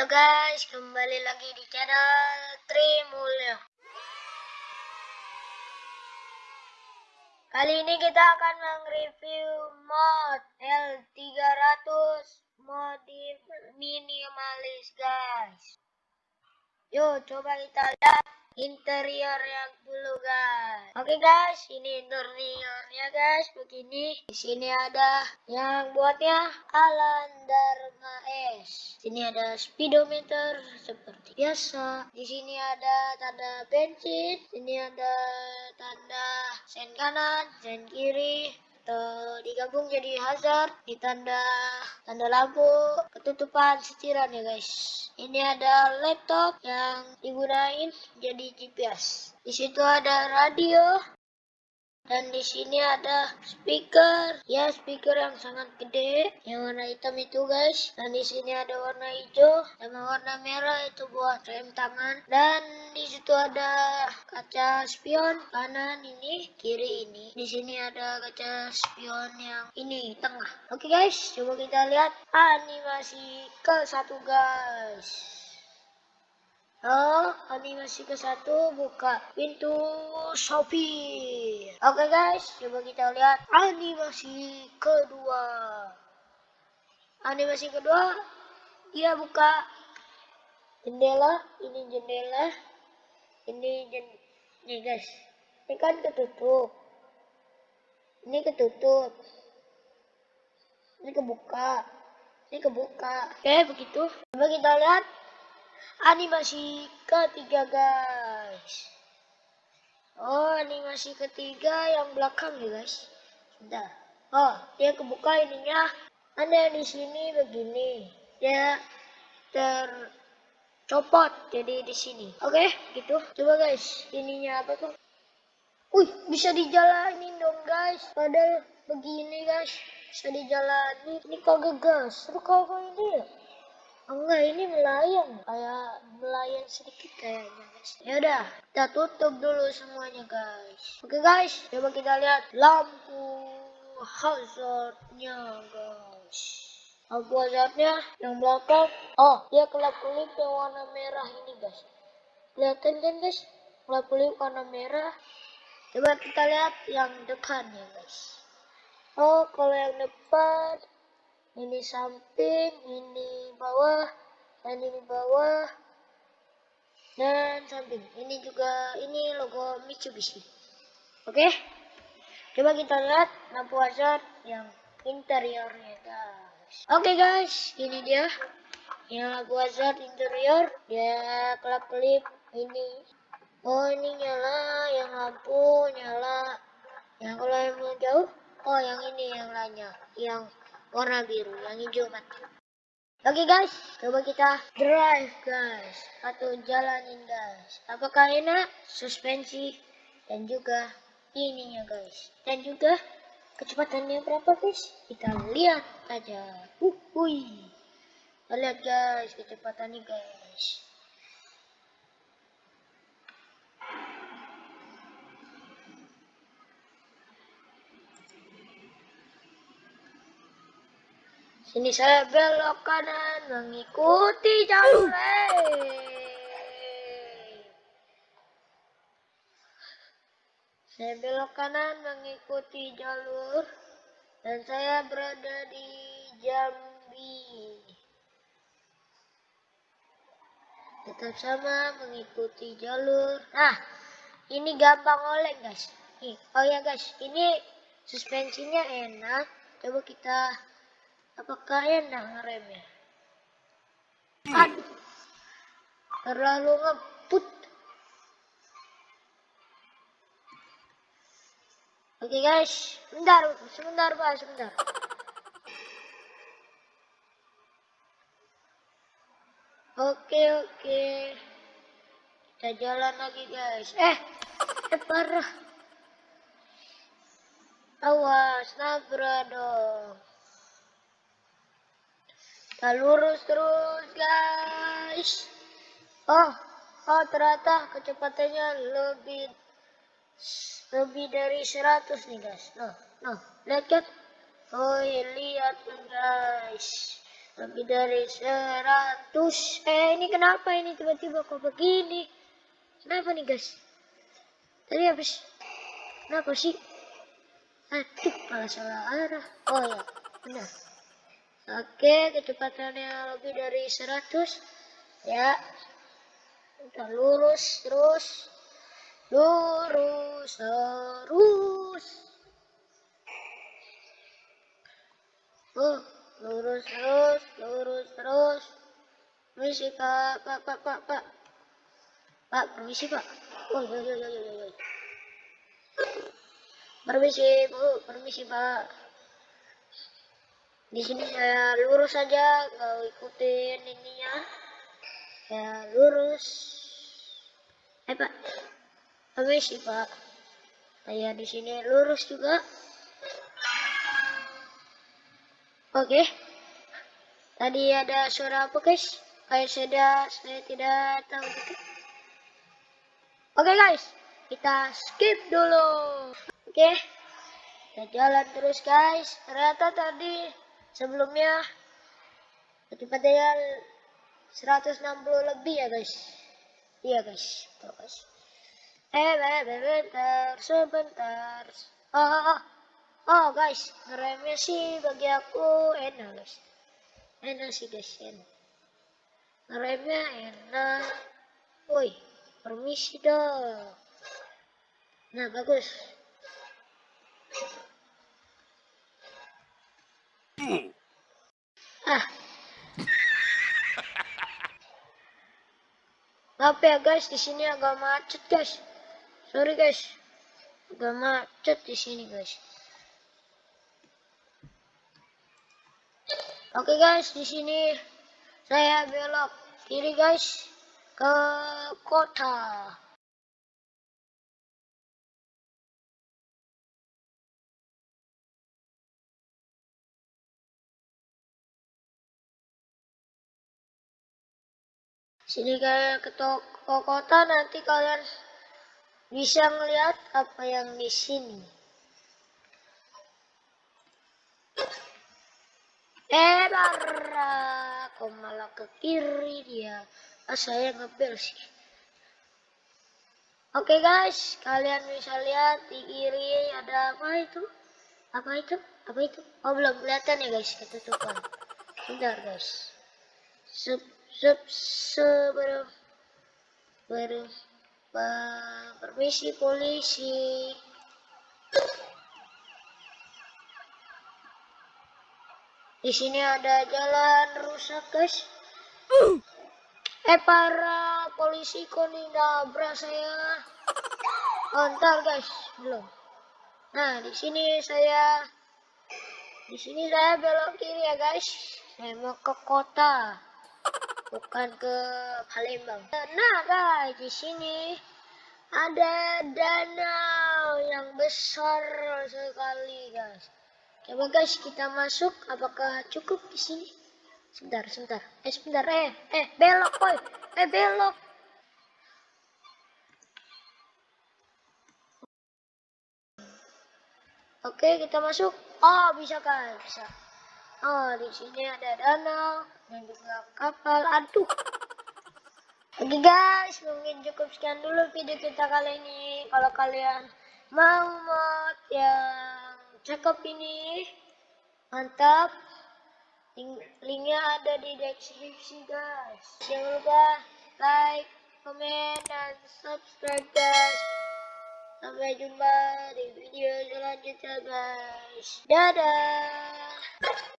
Halo guys, kembali lagi di channel Trimulyo. Kali ini kita akan mereview mod L300 modif minimalis guys. Yuk coba kita lihat interior yang dulu guys. Oke guys, ini interiornya guys begini. Di sini ada yang buatnya Alan Dharma S. Sini ada speedometer seperti biasa. Di sini ada tanda bensin. Sini ada tanda sen kanan, sen kiri, atau digabung jadi hazard ditanda tanda lampu ketutupan setiran ya guys. Ini ada laptop yang digunain jadi GPS di situ ada radio dan di sini ada speaker, ya speaker yang sangat gede, yang warna hitam itu guys. Dan di sini ada warna hijau, sama warna merah itu buat rem tangan. Dan di situ ada kaca spion kanan ini, kiri ini. Di sini ada kaca spion yang ini tengah. Oke guys, coba kita lihat animasi ke satu guys. Oh, animasi ke satu buka pintu sopir. Oke guys, coba kita lihat animasi kedua. Animasi kedua, dia buka jendela. Ini jendela. Ini jen, nih guys. Ini kan ketutup. Ini ketutup. Ini kebuka. Ini kebuka. Oke, begitu. Coba kita lihat animasi ketiga guys. Oh animasi ketiga yang belakang ya guys. Sudah. Oh dia kebuka ininya. Ada di sini begini. Dia tercopot jadi di sini. Oke okay, gitu. Coba guys ininya apa tuh? Wih, bisa dijalanin dong guys. Padahal begini guys, bisa dijalanin. Ini kagak gas. Terus kagak ini ya? Melayang kayak melayang sedikit kayaknya guys. Ya udah kita tutup dulu semuanya guys. Oke guys coba kita lihat lampu hazardnya guys. Lampu hazardnya yang belakang. Oh dia kelap kelip yang warna merah ini guys. Kelihatan kan guys. Kelap kelip warna merah. Coba kita lihat yang depannya guys. Oh kalau yang depan ini samping ini bawah ini bawah dan samping. Ini juga ini logo Mitsubishi. Oke? Okay? coba kita lihat lampu hazard yang interiornya guys. Oke okay, guys. Ini dia. Yang lampu hazard interior. Dia kelap kelip ini. Oh ini nyala. Yang lampu nyala. Yang kalau yang jauh? Oh yang ini yang lainnya yang warna biru. Yang hijau mati oke okay, guys. Coba kita drive guys. Atau jalanin guys. Apakah enak? Suspensi. Dan juga ininya guys. Dan juga kecepatannya berapa guys? Kita lihat aja. Uh, hui. lihat guys kecepatannya guys Sini saya belok kanan mengikuti jalur Saya belok kanan mengikuti jalur dan saya berada di Jambi. Tetap sama mengikuti jalur. Nah, ini gampang oleng guys. Oh ya guys, ini suspensinya enak. Coba kita Apakah enak ngeremnya? Aduh. Terlalu ngebut. Oke okay, guys, bentar, sebentar pak, sebentar. Oke oke, kita jalan lagi guys. Eh, eh parah. Awas, nabrak dong. Kita lurus terus guys. Oh, oh ternyata kecepatannya lebih lebih dari 100 nih guys. Noh, noh, lihat kan? Oh, lihat guys. lebih dari 100 eh ini kenapa ini tiba-tiba kok begini kenapa nih guys tadi habis kenapa sih aduh malah salah arah oh ya benar oke kecepatannya lebih dari 100 ya. Kita lurus terus. Lurus terus. Oh lurus terus lurus terus. Permisi pak pak pak pak pak. Pak permisi pak. Oh iya iya iya iya iya permisi bu permisi pak di sini saya lurus saja nggak ikutin ininya ya lurus eh pak permisi pak saya di sini lurus juga Oke. Tadi ada suara apa guys? Kayak saya, saya tidak tahu gitu. Oke guys, kita skip dulu. Oke. Kita jalan terus guys. Ternyata tadi sebelumnya kecepatan 160 lebih ya guys. Iya guys. Tuh guys. Eh, bentar, sebentar. Oh, oh, oh. Oh guys, ngeremnya sih bagi aku enak guys. Enak sih guys, enak. Ngeremnya enak. Woi, permisi dong. Nah bagus. Ah. Maaf ya guys, di sini agak macet guys. Sorry guys. Agak macet di sini guys. Oke guys, di sini saya belok kiri guys ke kota. Sini kayak ke toko kota nanti kalian bisa melihat apa yang di sini. eh darah kok malah ke kiri dia? Ah, saya ngebel sih. Oke guys kalian bisa lihat di kiri ada apa itu? Apa itu? Apa itu? Oh belum kelihatan ya guys ketutupan. Bentar guys. Sub sub sebelum ber, permisi polisi Di sini ada jalan rusak, guys. Eh, para polisi kok nabrak saya. Oh, ntar, guys. Belum. Nah, di sini saya di sini saya belok kiri ya, guys. Saya mau ke kota. Bukan ke Palembang. Nah, guys, di sini ada danau yang besar sekali, guys. Coba guys kita masuk. Apakah cukup di sini? Sebentar, sebentar. Eh, sebentar. Eh, eh, belok, boy. Eh, belok. Oke, kita masuk. Oh, bisa kan? Bisa. Oh, di sini ada danau juga kapal. Aduh. Oke guys, mungkin cukup sekian dulu video kita kali ini. Kalau kalian mau mod yang cakep ini mantap Link, linknya ada di deskripsi guys jangan lupa like comment dan subscribe guys sampai jumpa di video selanjutnya guys dadah